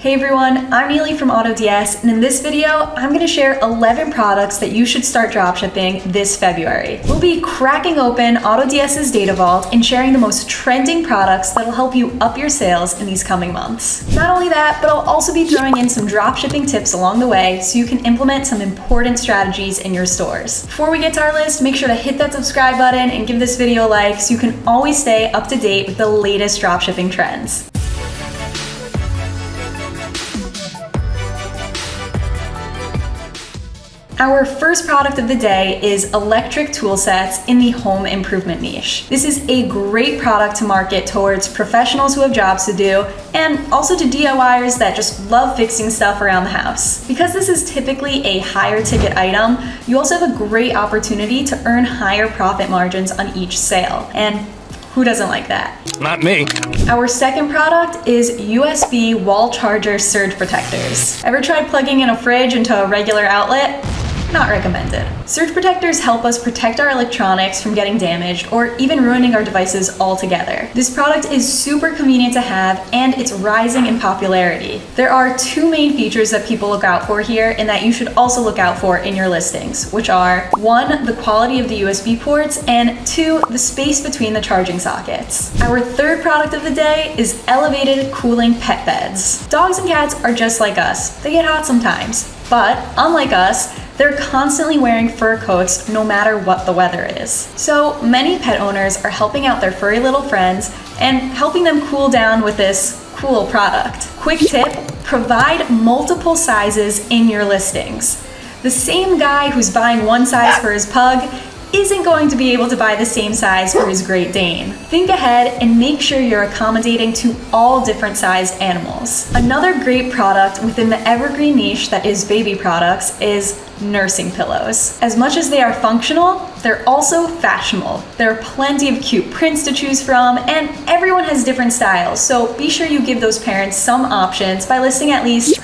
Hey everyone, I'm Neely from AutoDS, and in this video, I'm going to share 11 products that you should start dropshipping this February. We'll be cracking open AutoDS's data vault and sharing the most trending products that'll help you up your sales in these coming months. Not only that, but I'll also be throwing in some dropshipping tips along the way so you can implement some important strategies in your stores. Before we get to our list, make sure to hit that subscribe button and give this video a like so you can always stay up to date with the latest dropshipping trends. Our first product of the day is electric tool sets in the home improvement niche. This is a great product to market towards professionals who have jobs to do and also to DIYers that just love fixing stuff around the house. Because this is typically a higher ticket item, you also have a great opportunity to earn higher profit margins on each sale. And who doesn't like that? Not me. Our second product is USB wall charger surge protectors. Ever tried plugging in a fridge into a regular outlet? Not recommended. Surge protectors help us protect our electronics from getting damaged or even ruining our devices altogether. This product is super convenient to have and it's rising in popularity. There are two main features that people look out for here and that you should also look out for in your listings, which are one, the quality of the USB ports, and two, the space between the charging sockets. Our third product of the day is elevated cooling pet beds. Dogs and cats are just like us. They get hot sometimes, but unlike us, they're constantly wearing fur coats no matter what the weather is. So many pet owners are helping out their furry little friends and helping them cool down with this cool product. Quick tip, provide multiple sizes in your listings. The same guy who's buying one size for his pug isn't going to be able to buy the same size for his Great Dane. Think ahead and make sure you're accommodating to all different sized animals. Another great product within the evergreen niche that is baby products is nursing pillows. As much as they are functional, they're also fashionable. There are plenty of cute prints to choose from, and everyone has different styles, so be sure you give those parents some options by listing at least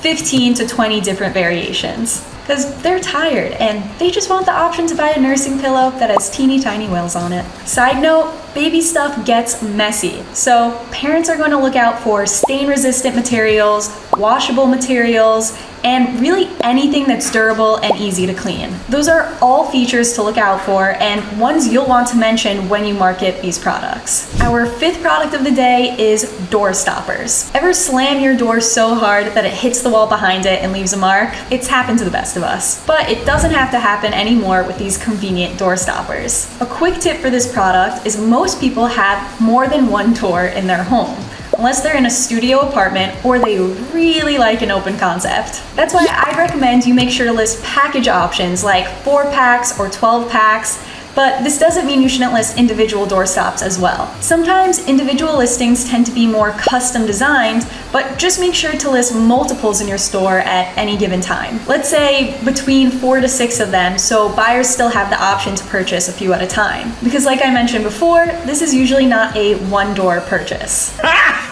15 to 20 different variations because they're tired and they just want the option to buy a nursing pillow that has teeny tiny whales on it. Side note, baby stuff gets messy, so parents are going to look out for stain resistant materials, washable materials, and really anything that's durable and easy to clean. Those are all features to look out for and ones you'll want to mention when you market these products. Our fifth product of the day is door stoppers. Ever slam your door so hard that it hits the wall behind it and leaves a mark? It's happened to the best of us. But it doesn't have to happen anymore with these convenient door stoppers. A quick tip for this product is most people have more than one door in their home unless they're in a studio apartment or they really like an open concept. That's why I recommend you make sure to list package options like 4 packs or 12 packs but this doesn't mean you shouldn't list individual doorstops as well. Sometimes individual listings tend to be more custom designed, but just make sure to list multiples in your store at any given time. Let's say between four to six of them, so buyers still have the option to purchase a few at a time. Because like I mentioned before, this is usually not a one door purchase.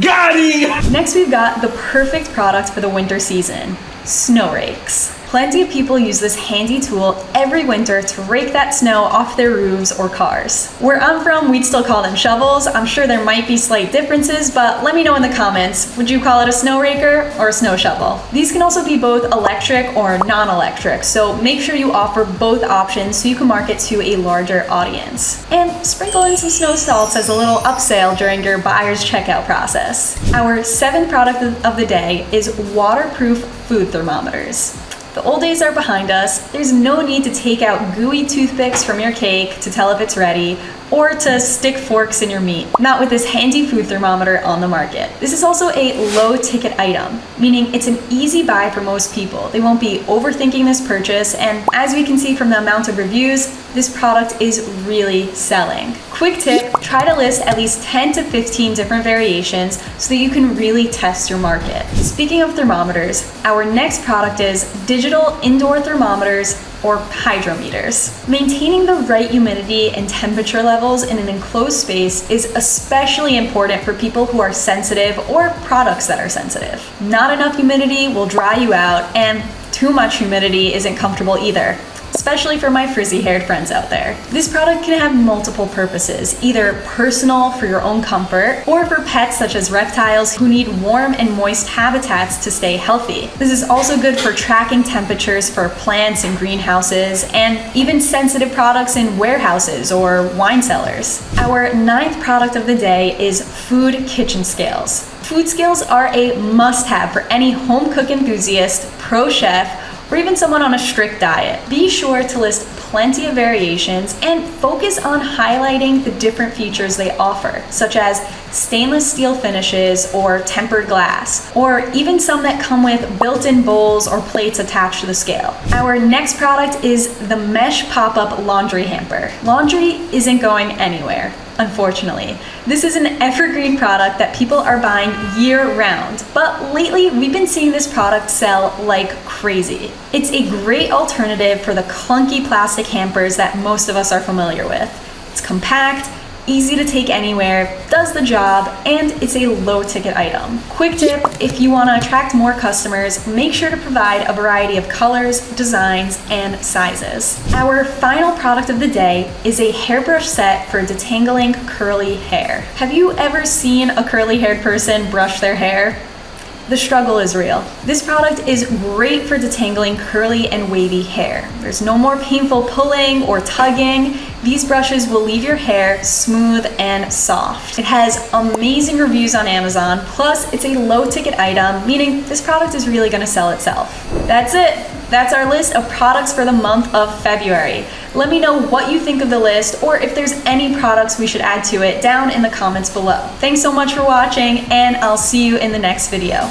Got him! Next, we've got the perfect product for the winter season, snow rakes. Plenty of people use this handy tool every winter to rake that snow off their roofs or cars. Where I'm from, we'd still call them shovels. I'm sure there might be slight differences, but let me know in the comments. Would you call it a snow raker or a snow shovel? These can also be both electric or non-electric, so make sure you offer both options so you can market to a larger audience. And sprinkle in some snow salts as a little upsell during your buyer's checkout process. Our seventh product of the day is waterproof food thermometers. The old days are behind us. There's no need to take out gooey toothpicks from your cake to tell if it's ready, or to stick forks in your meat, not with this handy food thermometer on the market. This is also a low ticket item, meaning it's an easy buy for most people. They won't be overthinking this purchase, and as we can see from the amount of reviews, this product is really selling. Quick tip, try to list at least 10 to 15 different variations so that you can really test your market. Speaking of thermometers, our next product is digital indoor thermometers or hydrometers. Maintaining the right humidity and temperature levels in an enclosed space is especially important for people who are sensitive or products that are sensitive. Not enough humidity will dry you out and too much humidity isn't comfortable either. Especially for my frizzy haired friends out there. This product can have multiple purposes, either personal for your own comfort, or for pets such as reptiles who need warm and moist habitats to stay healthy. This is also good for tracking temperatures for plants in greenhouses, and even sensitive products in warehouses or wine cellars. Our ninth product of the day is food kitchen scales. Food scales are a must have for any home cook enthusiast, pro chef, or even someone on a strict diet. Be sure to list plenty of variations and focus on highlighting the different features they offer, such as stainless steel finishes or tempered glass, or even some that come with built-in bowls or plates attached to the scale. Our next product is the Mesh Pop-Up Laundry Hamper. Laundry isn't going anywhere unfortunately. This is an evergreen product that people are buying year round, but lately we've been seeing this product sell like crazy. It's a great alternative for the clunky plastic hampers that most of us are familiar with. It's compact, easy to take anywhere, does the job, and it's a low ticket item. Quick tip, if you wanna attract more customers, make sure to provide a variety of colors, designs, and sizes. Our final product of the day is a hairbrush set for detangling curly hair. Have you ever seen a curly haired person brush their hair? The struggle is real. This product is great for detangling curly and wavy hair. There's no more painful pulling or tugging. These brushes will leave your hair smooth and soft. It has amazing reviews on Amazon, plus it's a low ticket item, meaning this product is really gonna sell itself. That's it. That's our list of products for the month of February. Let me know what you think of the list or if there's any products we should add to it down in the comments below. Thanks so much for watching and I'll see you in the next video.